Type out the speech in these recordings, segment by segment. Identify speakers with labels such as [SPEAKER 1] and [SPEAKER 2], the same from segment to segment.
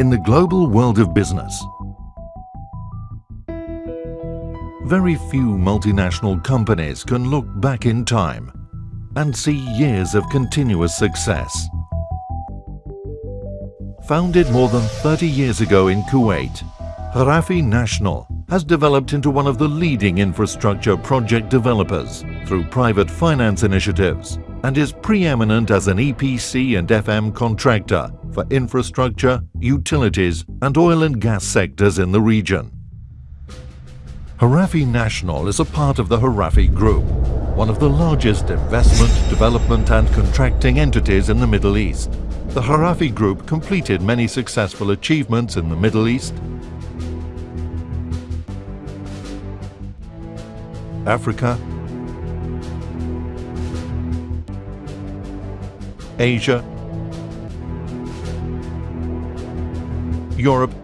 [SPEAKER 1] In the global world of business, very few multinational companies can look back in time and see years of continuous success. Founded more than 30 years ago in Kuwait, Kharafi National has developed into one of the leading infrastructure project developers through private finance initiatives and is preeminent as an EPC and FM contractor for infrastructure, utilities and oil and gas sectors in the region. Kharafi National is a part of the Kharafi Group, one of the largest investment, development and contracting entities in the Middle East. The Kharafi Group completed many successful achievements in the Middle East, Africa, Asia, Europe,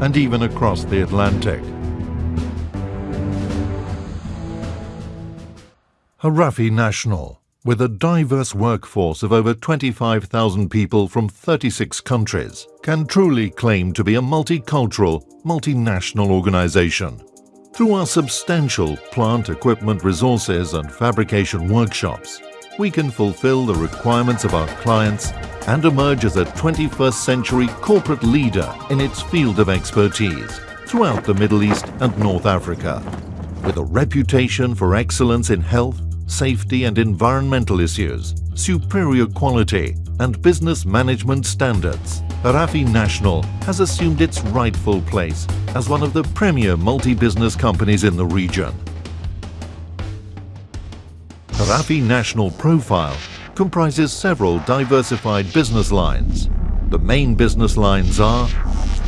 [SPEAKER 1] and even across the Atlantic. Kharafi National, with a diverse workforce of over 25,000 people from 36 countries, can truly claim to be a multicultural, multinational organization. Through our substantial plant equipment resources and fabrication workshops, we can fulfill the requirements of our clients and emerge as a 21st century corporate leader in its field of expertise throughout the Middle East and North Africa. With a reputation for excellence in health, safety and environmental issues, superior quality and business management standards, Kharafi National has assumed its rightful place as one of the premier multi-business companies in the region. Kharafi National profile comprises several diversified business lines. The main business lines are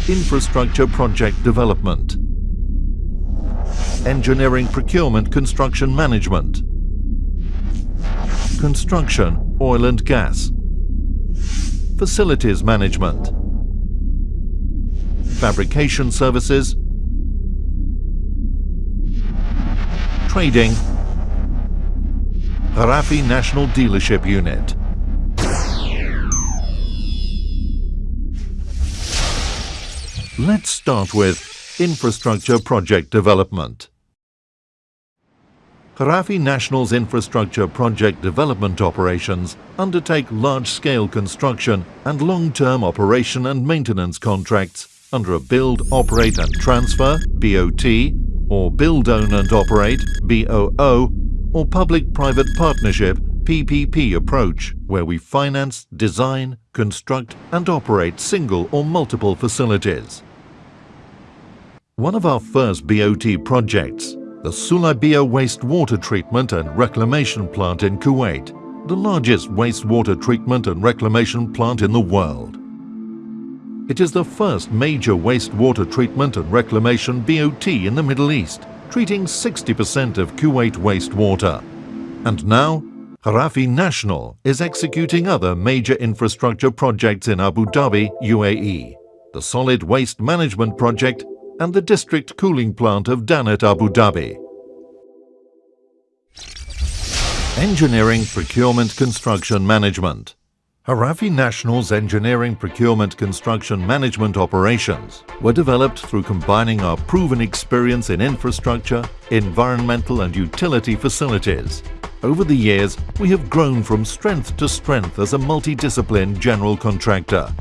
[SPEAKER 1] infrastructure project development, engineering procurement construction management, construction, oil and gas, facilities management, fabrication services, trading, Kharafi National Dealership Unit. Let's start with infrastructure project development. Kharafi National's infrastructure project development operations undertake large-scale construction and long-term operation and maintenance contracts under a Build, Operate and Transfer BOT or Build, Own and Operate BOO or Public-Private Partnership PPP approach where we finance, design, construct and operate single or multiple facilities. One of our first BOT projects the Sulaibiya Wastewater Treatment and Reclamation Plant in Kuwait, the largest wastewater treatment and reclamation plant in the world. It is the first major wastewater treatment and reclamation BOT in the Middle East, treating 60% of Kuwait wastewater. And now, Kharafi National is executing other major infrastructure projects in Abu Dhabi, UAE. The Solid Waste Management Project and the district cooling plant of Danat Abu Dhabi. Engineering Procurement Construction Management Kharafi National's engineering procurement construction management operations were developed through combining our proven experience in infrastructure, environmental and utility facilities. Over the years, we have grown from strength to strength as a multidiscipline general contractor,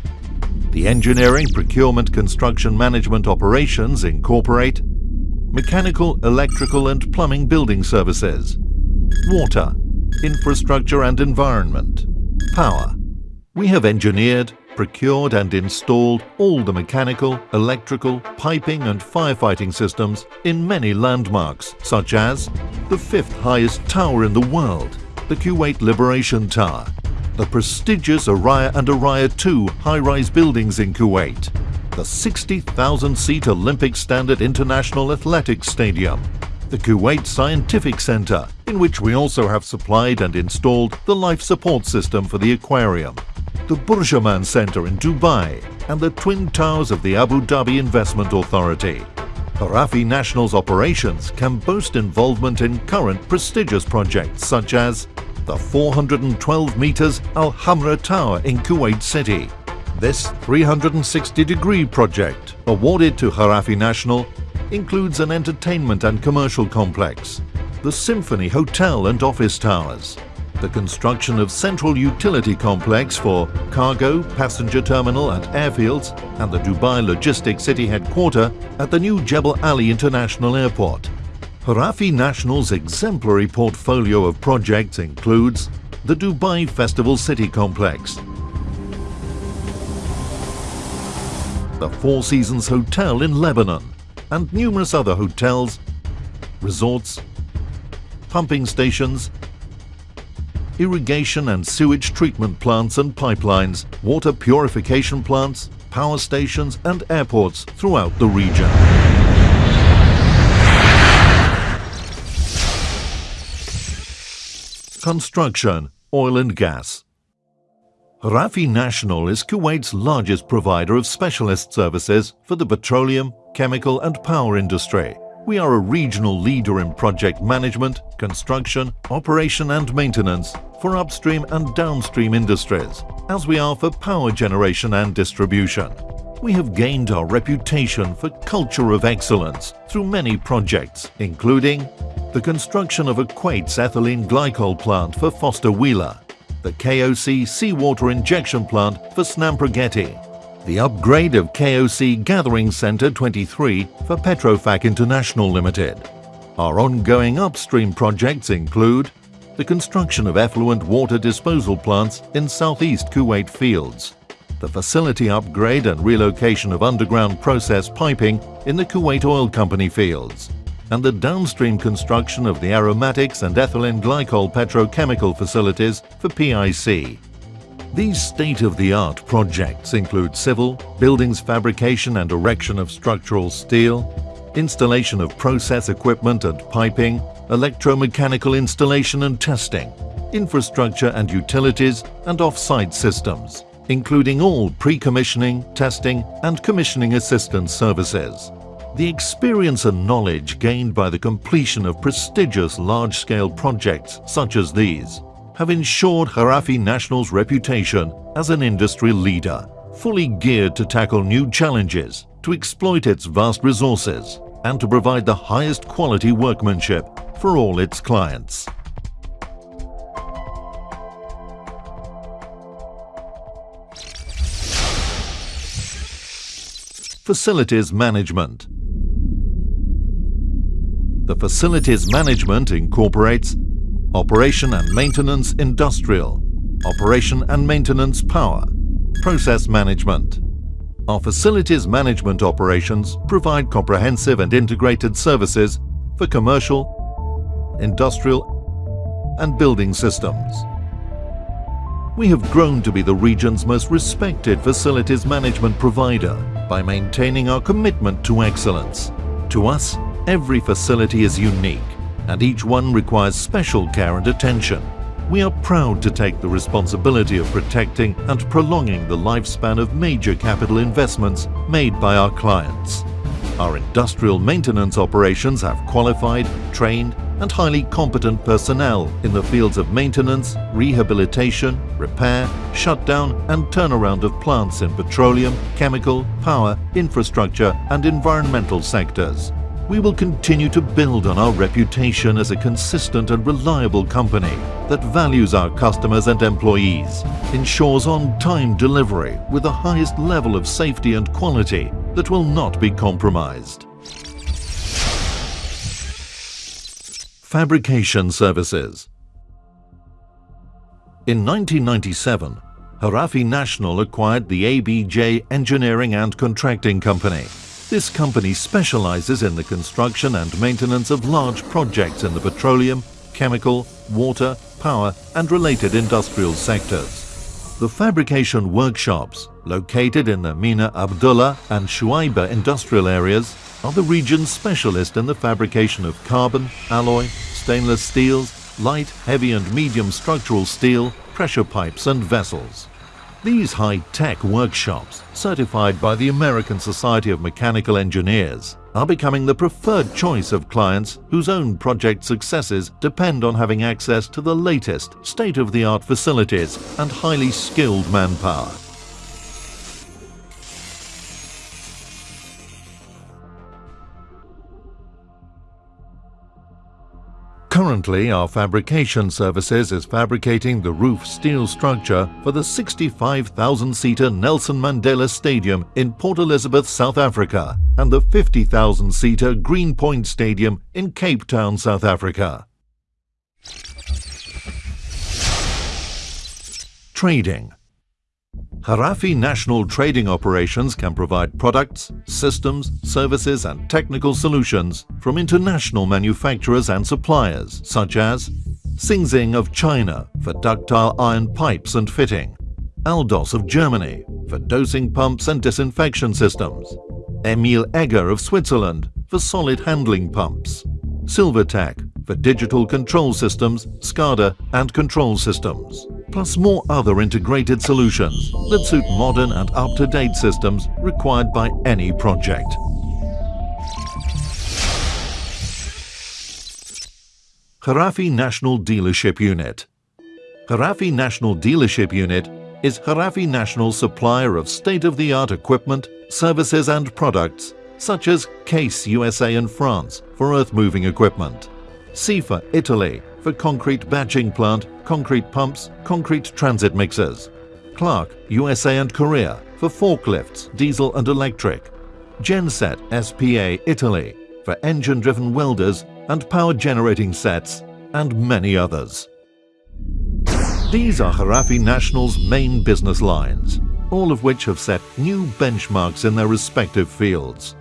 [SPEAKER 1] the engineering, procurement, construction management operations incorporate mechanical, electrical and plumbing building services, water, infrastructure and environment, power. We have engineered, procured and installed all the mechanical, electrical, piping and firefighting systems in many landmarks such as the fifth highest tower in the world, the Kuwait Liberation Tower, the prestigious Arraya and Arraya 2 high-rise buildings in Kuwait, the 60,000-seat Olympic Standard International Athletics Stadium, the Kuwait Scientific Center, in which we also have supplied and installed the life support system for the aquarium, the Burjuman Center in Dubai, and the Twin Towers of the Abu Dhabi Investment Authority. Kharafi National's operations can boast involvement in current prestigious projects such as the 412 meters Al Hamra Tower in Kuwait City. This 360-degree project, awarded to Kharafi National, includes an entertainment and commercial complex, the Symphony Hotel and Office Towers, the construction of central utility complex for cargo, passenger terminal and airfields, and the Dubai Logistics City headquarter at the new Jebel Ali International Airport. Kharafi National's exemplary portfolio of projects includes the Dubai Festival City Complex, the Four Seasons Hotel in Lebanon, and numerous other hotels, resorts, pumping stations, irrigation and sewage treatment plants and pipelines, water purification plants, power stations and airports throughout the region. Construction, oil and gas. Rafi National is Kuwait's largest provider of specialist services for the petroleum, chemical and power industry. We are a regional leader in project management, construction, operation and maintenance for upstream and downstream industries, as we are for power generation and distribution. We have gained our reputation for culture of excellence through many projects, including the construction of a Kuwait's ethylene glycol plant for Foster Wheeler, the KOC seawater injection plant for Snam the upgrade of KOC Gathering Centre 23 for Petrofac International Limited. Our ongoing upstream projects include the construction of effluent water disposal plants in southeast Kuwait fields, the facility upgrade and relocation of underground process piping in the Kuwait Oil Company fields, and the downstream construction of the aromatics and ethylene glycol petrochemical facilities for PIC. These state-of-the-art projects include civil, buildings fabrication and erection of structural steel, installation of process equipment and piping, electromechanical installation and testing, infrastructure and utilities and off-site systems, including all pre-commissioning, testing and commissioning assistance services. The experience and knowledge gained by the completion of prestigious large-scale projects such as these have ensured Kharafi National's reputation as an industry leader, fully geared to tackle new challenges, to exploit its vast resources, and to provide the highest quality workmanship for all its clients. Facilities Management the Facilities Management incorporates Operation and Maintenance Industrial, Operation and Maintenance Power, Process Management. Our facilities management operations provide comprehensive and integrated services for commercial, industrial and building systems. We have grown to be the region's most respected facilities management provider by maintaining our commitment to excellence. To us, Every facility is unique and each one requires special care and attention. We are proud to take the responsibility of protecting and prolonging the lifespan of major capital investments made by our clients. Our industrial maintenance operations have qualified, trained and highly competent personnel in the fields of maintenance, rehabilitation, repair, shutdown and turnaround of plants in petroleum, chemical, power, infrastructure and environmental sectors we will continue to build on our reputation as a consistent and reliable company that values our customers and employees, ensures on-time delivery with the highest level of safety and quality that will not be compromised. Fabrication Services In 1997, Kharafi National acquired the ABJ Engineering and Contracting Company, this company specializes in the construction and maintenance of large projects in the petroleum, chemical, water, power and related industrial sectors. The fabrication workshops, located in the Mina Abdullah and Shuaiba industrial areas, are the region's specialist in the fabrication of carbon, alloy, stainless steels, light, heavy and medium structural steel, pressure pipes and vessels. These high-tech workshops, certified by the American Society of Mechanical Engineers, are becoming the preferred choice of clients whose own project successes depend on having access to the latest state-of-the-art facilities and highly skilled manpower. Currently, our fabrication services is fabricating the roof steel structure for the 65,000-seater Nelson Mandela Stadium in Port Elizabeth, South Africa, and the 50,000-seater Greenpoint Stadium in Cape Town, South Africa. Trading Kharafi National Trading Operations can provide products, systems, services and technical solutions from international manufacturers and suppliers such as Xinxing of China for ductile iron pipes and fitting, Alldos of Germany for dosing pumps and disinfection systems, Emile Egger of Switzerland for solid handling pumps, Silvertech for digital control systems, SCADA and control systems, plus more other integrated solutions that suit modern and up-to-date systems required by any project. Kharafi National Dealership Unit Kharafi National Dealership Unit is Kharafi National's supplier of state-of-the-art equipment, services and products such as Case USA and France for earth-moving equipment, CIFA Italy for concrete batching plant, concrete pumps, concrete transit mixers, Clark USA and Korea for forklifts, diesel and electric, Genset SPA Italy for engine-driven welders and power generating sets, and many others. These are Kharafi National's main business lines, all of which have set new benchmarks in their respective fields.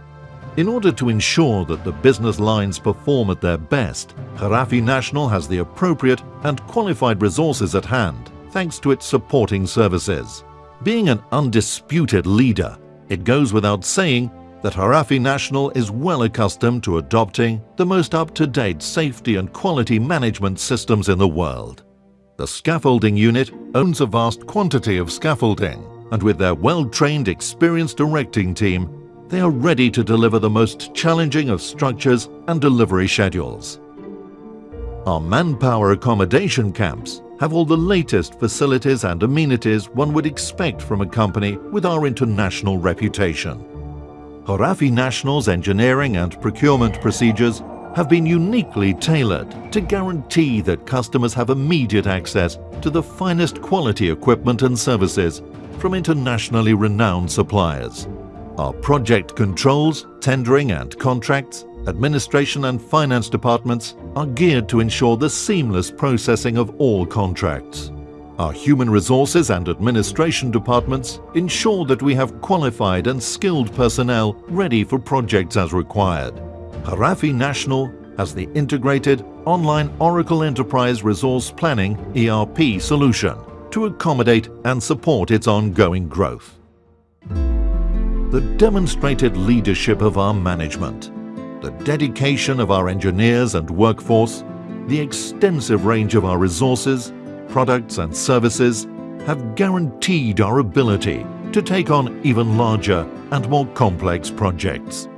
[SPEAKER 1] In order to ensure that the business lines perform at their best, Kharafi National has the appropriate and qualified resources at hand thanks to its supporting services. Being an undisputed leader, it goes without saying that Kharafi National is well accustomed to adopting the most up-to-date safety and quality management systems in the world. The scaffolding unit owns a vast quantity of scaffolding, and with their well-trained, experienced directing team, they are ready to deliver the most challenging of structures and delivery schedules. Our manpower accommodation camps have all the latest facilities and amenities one would expect from a company with our international reputation. Kharafi National's engineering and procurement procedures have been uniquely tailored to guarantee that customers have immediate access to the finest quality equipment and services from internationally renowned suppliers. Our project controls, tendering and contracts, administration and finance departments are geared to ensure the seamless processing of all contracts. Our human resources and administration departments ensure that we have qualified and skilled personnel ready for projects as required. Kharafi National has the integrated online Oracle Enterprise Resource Planning ERP solution to accommodate and support its ongoing growth the demonstrated leadership of our management, the dedication of our engineers and workforce, the extensive range of our resources, products and services have guaranteed our ability to take on even larger and more complex projects.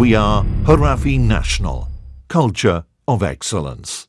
[SPEAKER 1] We are Kharafi National, culture of excellence.